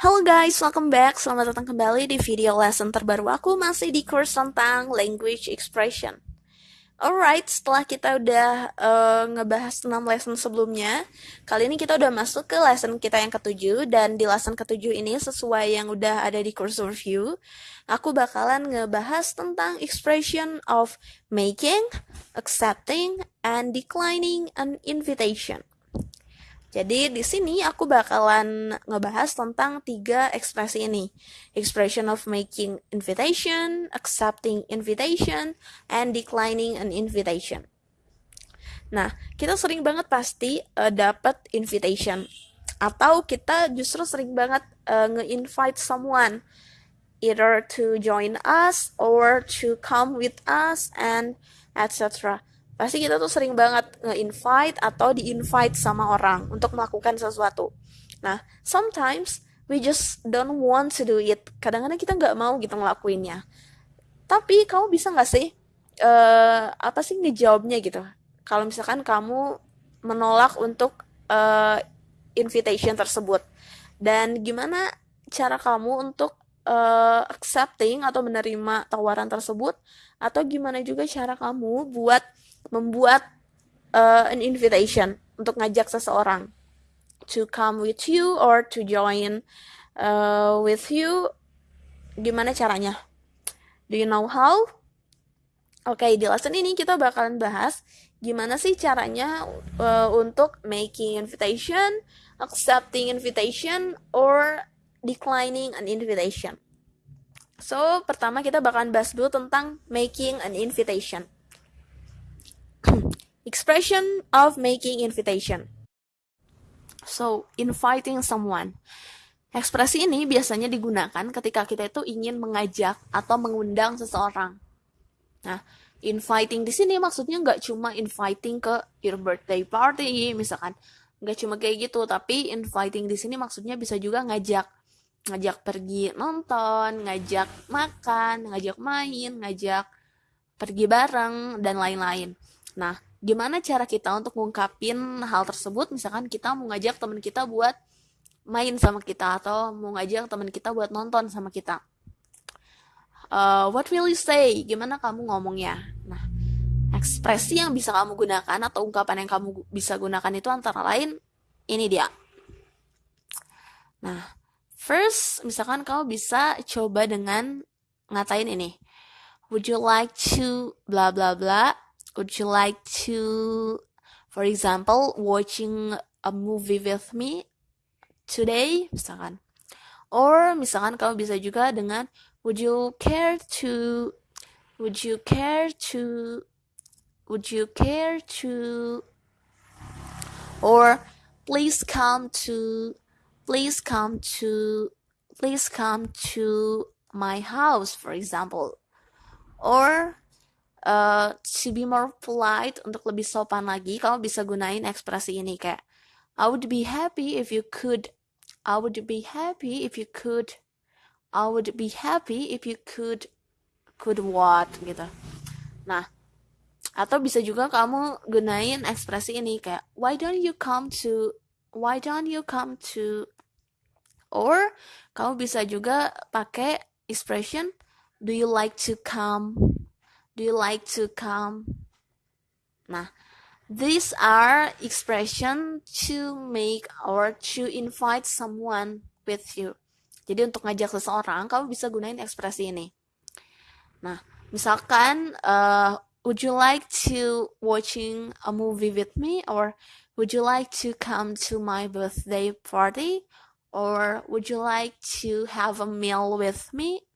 Halo guys, welcome back. Selamat datang kembali di video lesson terbaru aku masih di course tentang language expression. Alright, setelah kita udah uh, ngebahas 6 lesson sebelumnya, kali ini kita udah masuk ke lesson kita yang ketujuh, dan di lesson ketujuh ini sesuai yang udah ada di course overview, aku bakalan ngebahas tentang expression of making, accepting, and declining an invitation. Jadi di sini aku bakalan ngebahas tentang tiga ekspresi ini. Expression of making invitation, accepting invitation, and declining an invitation. Nah, kita sering banget pasti uh, dapat invitation atau kita justru sering banget uh, nge-invite someone either to join us or to come with us and etc pasti kita tuh sering banget nge-invite atau di-invite sama orang untuk melakukan sesuatu. Nah, sometimes we just don't want to do it. Kadang-kadang kita nggak mau gitu ngelakuinnya. Tapi kamu bisa nggak sih, uh, apa sih ngejawabnya gitu? Kalau misalkan kamu menolak untuk uh, invitation tersebut. Dan gimana cara kamu untuk uh, accepting atau menerima tawaran tersebut? Atau gimana juga cara kamu buat membuat uh, an invitation untuk ngajak seseorang to come with you or to join uh, with you gimana caranya do you know how Oke, okay, di lesson ini kita bakalan bahas gimana sih caranya uh, untuk making invitation, accepting invitation, or declining an invitation. So, pertama kita bakalan bahas dulu tentang making an invitation. Expression of making invitation. So, inviting someone. Ekspresi ini biasanya digunakan ketika kita itu ingin mengajak atau mengundang seseorang. Nah, inviting di sini maksudnya nggak cuma inviting ke your birthday party, misalkan nggak cuma kayak gitu, tapi inviting di sini maksudnya bisa juga ngajak, ngajak pergi nonton, ngajak makan, ngajak main, ngajak pergi bareng dan lain-lain. Nah, gimana cara kita untuk ngungkapin hal tersebut? Misalkan kita mau ngajak teman kita buat main sama kita atau mau ngajak teman kita buat nonton sama kita. Uh, what will you say? Gimana kamu ngomongnya? Nah, ekspresi yang bisa kamu gunakan atau ungkapan yang kamu bisa gunakan itu antara lain ini dia. Nah, first misalkan kamu bisa coba dengan ngatain ini. Would you like to bla bla bla would you like to for example watching a movie with me today? Misalkan. Or misalkan kamu bisa juga dengan would you care to would you care to would you care to or please come to please come to please come to my house for example. Or uh, to be more polite untuk lebih sopan lagi kamu bisa gunain ekspresi ini kayak I would be happy if you could I would be happy if you could I would be happy if you could could what? Gitu. Nah atau bisa juga kamu gunain ekspresi ini kayak why don't you come to why don't you come to or kamu bisa juga pakai expression do you like to come Do you like to come? Nah, these are expression to make or to invite someone with you. Jadi untuk ngajak seseorang, kamu bisa gunain ekspresi ini. Nah, misalkan, uh, would you like to watching a movie with me, or would you like to come to my birthday party, or would you like to have a meal with me,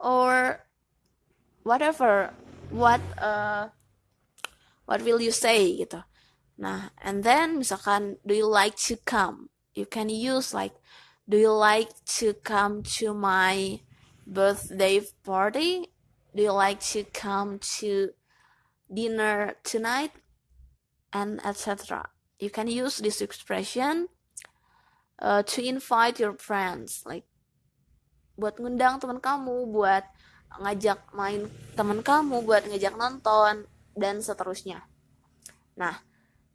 or whatever what uh, what will you say gitu. Nah and then misalkan do you like to come? You can use like do you like to come to my birthday party? Do you like to come to dinner tonight? And etc you can use this expression uh, to invite your friends. Like buat ngundang teman kamu buat ngajak main teman kamu buat ngajak nonton dan seterusnya. Nah,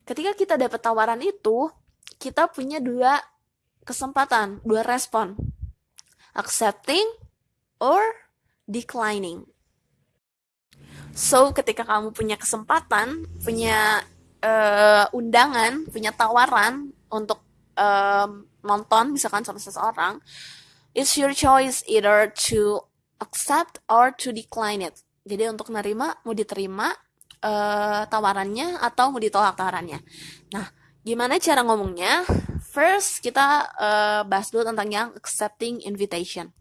ketika kita dapat tawaran itu, kita punya dua kesempatan, dua respon. Accepting or declining. So, ketika kamu punya kesempatan, punya uh, undangan, punya tawaran untuk um, nonton misalkan sama seseorang, it's your choice either to accept or to decline it. Jadi untuk nerima, mau diterima uh, tawarannya atau mau ditolak tawarannya. Nah, gimana cara ngomongnya? First, kita uh, bahas dulu tentang yang accepting invitation.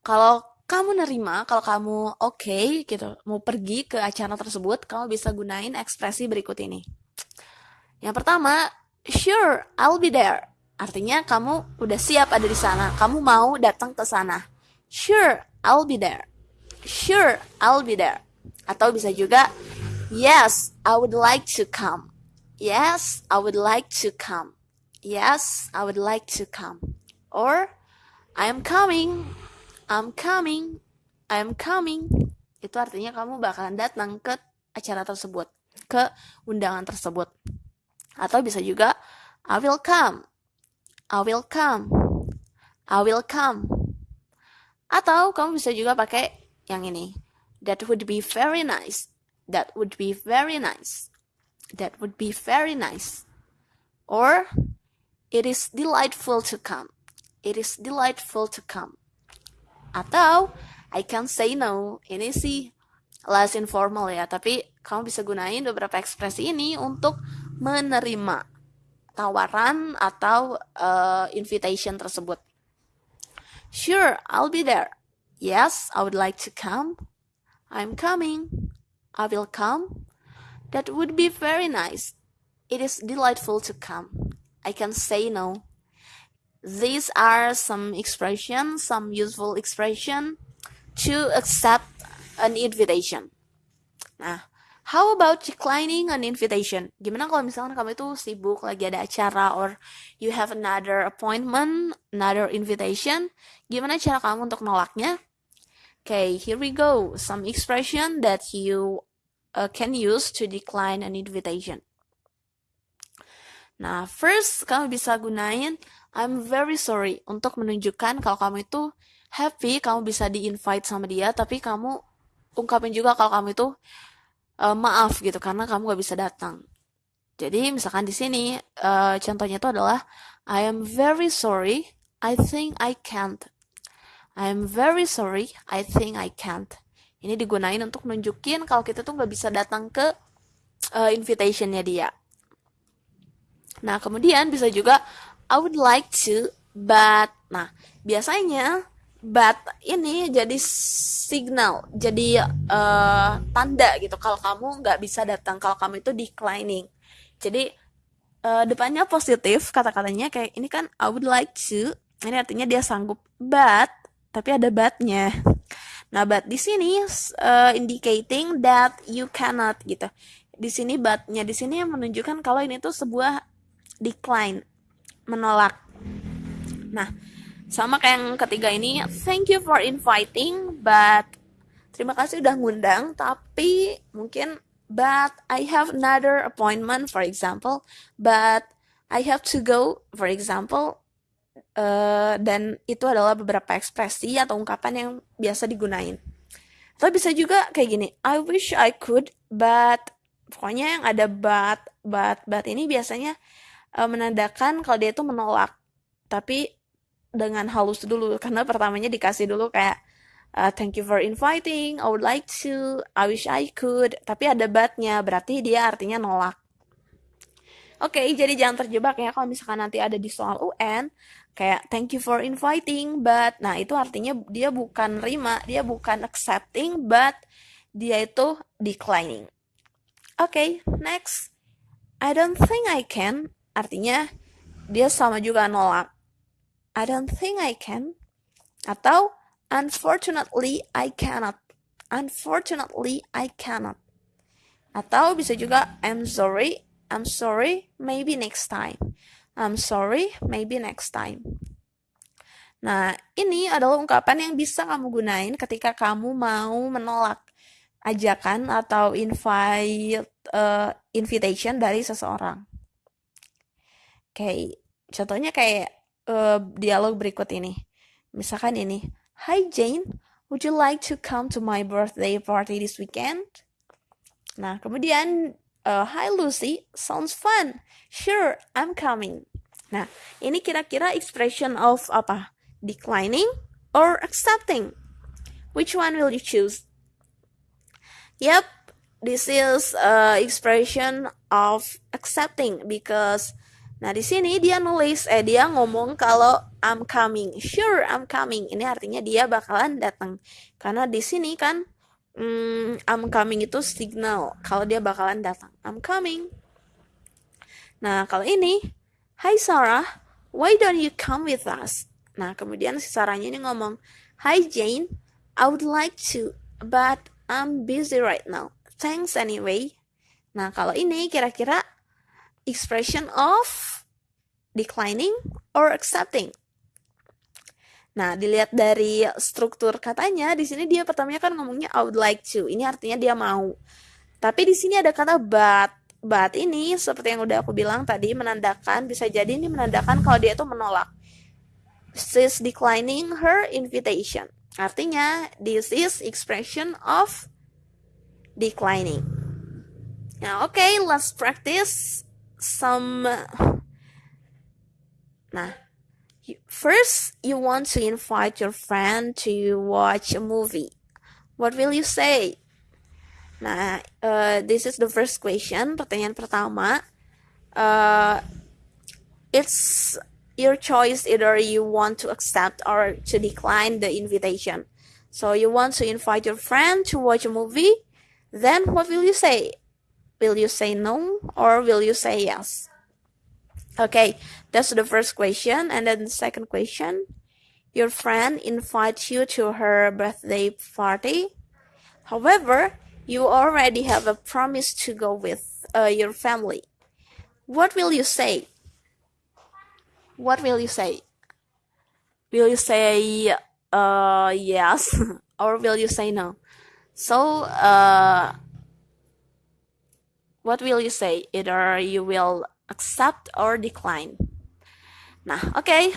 Kalau kamu nerima, kalau kamu oke okay, gitu, mau pergi ke acara tersebut, kamu bisa gunain ekspresi berikut ini. Yang pertama, sure, I'll be there. Artinya kamu udah siap ada di sana, kamu mau datang ke sana. Sure, I'll be there. Sure, I'll be there. Atau bisa juga, yes, I would like to come. Yes, I would like to come. Yes, I would like to come. Or, I am coming. I'm coming. I'm coming. Itu artinya kamu bakalan datang ke acara tersebut, ke undangan tersebut. Atau bisa juga, I will come. I will come. I will come. Atau kamu bisa juga pakai yang ini. That would be very nice. That would be very nice. That would be very nice. Or it is delightful to come. It is delightful to come. Atau I can say no. Ini sih less informal ya, tapi kamu bisa gunain beberapa ekspresi ini untuk menerima tawaran atau uh, invitation tersebut. Sure, I'll be there. Yes, I would like to come. I'm coming. I will come. That would be very nice. It is delightful to come. I can say no. These are some expressions, some useful expression to accept an invitation. Nah, How about declining an invitation? Gimana kalau misalkan kamu itu sibuk lagi ada acara or you have another appointment, another invitation? Gimana cara kamu untuk nolaknya? Okay, here we go. Some expression that you uh, can use to decline an invitation. Nah, first kamu bisa gunain I'm very sorry untuk menunjukkan kalau kamu itu happy, kamu bisa di-invite sama dia, tapi kamu ungkapin juga kalau kamu itu uh, maaf gitu karena kamu gak bisa datang. Jadi misalkan di sini uh, contohnya itu adalah I am very sorry, I think I can't. I am very sorry, I think I can't. Ini digunain untuk nunjukin kalau kita tuh nggak bisa datang ke uh, invitationnya dia. Nah kemudian bisa juga I would like to, but nah biasanya but ini jadi signal, jadi uh, tanda gitu kalau kamu nggak bisa datang, kalau kamu itu declining. Jadi uh, depannya positif kata-katanya kayak ini kan I would like to, ini artinya dia sanggup, but tapi ada butnya. Nah, but di sini uh, indicating that you cannot gitu. Di sini butnya di sini menunjukkan kalau ini tuh sebuah decline, menolak. Nah, sama kayak yang ketiga ini, thank you for inviting, but terima kasih udah ngundang, tapi mungkin but I have another appointment, for example, but I have to go, for example, uh, dan itu adalah beberapa ekspresi atau ungkapan yang biasa digunain. Atau bisa juga kayak gini, I wish I could, but pokoknya yang ada but, but, but ini biasanya uh, menandakan kalau dia itu menolak. Tapi dengan halus dulu karena pertamanya dikasih dulu kayak uh, thank you for inviting, I would like to, I wish I could, tapi ada batnya berarti dia artinya nolak. Oke, okay, jadi jangan terjebak ya kalau misalkan nanti ada di soal UN kayak thank you for inviting, but nah itu artinya dia bukan rima, dia bukan accepting, but dia itu declining. Oke, okay, next. I don't think I can, artinya dia sama juga nolak. I don't think I can. Atau unfortunately I cannot. Unfortunately I cannot. Atau bisa juga I'm sorry, I'm sorry, maybe next time. I'm sorry, maybe next time. Nah, ini adalah ungkapan yang bisa kamu gunain ketika kamu mau menolak ajakan atau invite uh, invitation dari seseorang. Oke, okay. Contohnya kayak uh, dialog berikut ini. Misalkan ini, Hi Jane, would you like to come to my birthday party this weekend? Nah, kemudian, uh, Hi Lucy, sounds fun. Sure, I'm coming. Nah, ini kira-kira expression of apa? Declining or accepting? Which one will you choose? Yep, this is uh, expression of accepting because Nah, di sini dia nulis, eh dia ngomong kalau I'm coming. Sure, I'm coming. Ini artinya dia bakalan datang. Karena di sini kan hmm, I'm coming itu signal kalau dia bakalan datang. I'm coming. Nah, kalau ini, Hi Sarah, why don't you come with us? Nah, kemudian si Sarahnya ini ngomong, Hi Jane, I would like to, but I'm busy right now. Thanks anyway. Nah, kalau ini kira-kira expression of declining or accepting. Nah, dilihat dari struktur katanya, di sini dia pertamanya kan ngomongnya I would like to. Ini artinya dia mau. Tapi di sini ada kata but. But ini seperti yang udah aku bilang tadi menandakan bisa jadi ini menandakan kalau dia itu menolak. She's declining her invitation. Artinya this is expression of declining. Now, okay, let's practice some nah. First you want to invite your friend to watch a movie. What will you say? Nah uh, this is the first question pertanyaan pertama. Uh, it's your choice either you want to accept or to decline the invitation. So you want to invite your friend to watch a movie then what will you say Will you say no or will you say yes? Okay, that's the first question. And then the second question Your friend invites you to her birthday party. However, you already have a promise to go with uh, your family. What will you say? What will you say? Will you say uh, yes or will you say no? So, uh, what will you say? Either you will accept or decline. Nah, oke. Okay.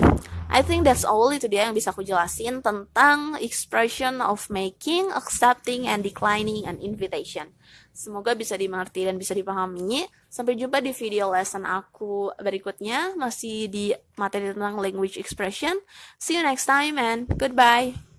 I think that's all itu dia yang bisa aku jelasin tentang expression of making, accepting, and declining an invitation. Semoga bisa dimengerti dan bisa dipahami. Sampai jumpa di video lesson aku berikutnya, masih di materi tentang language expression. See you next time and goodbye.